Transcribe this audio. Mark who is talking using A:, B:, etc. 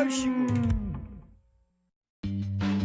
A: Oh shoot!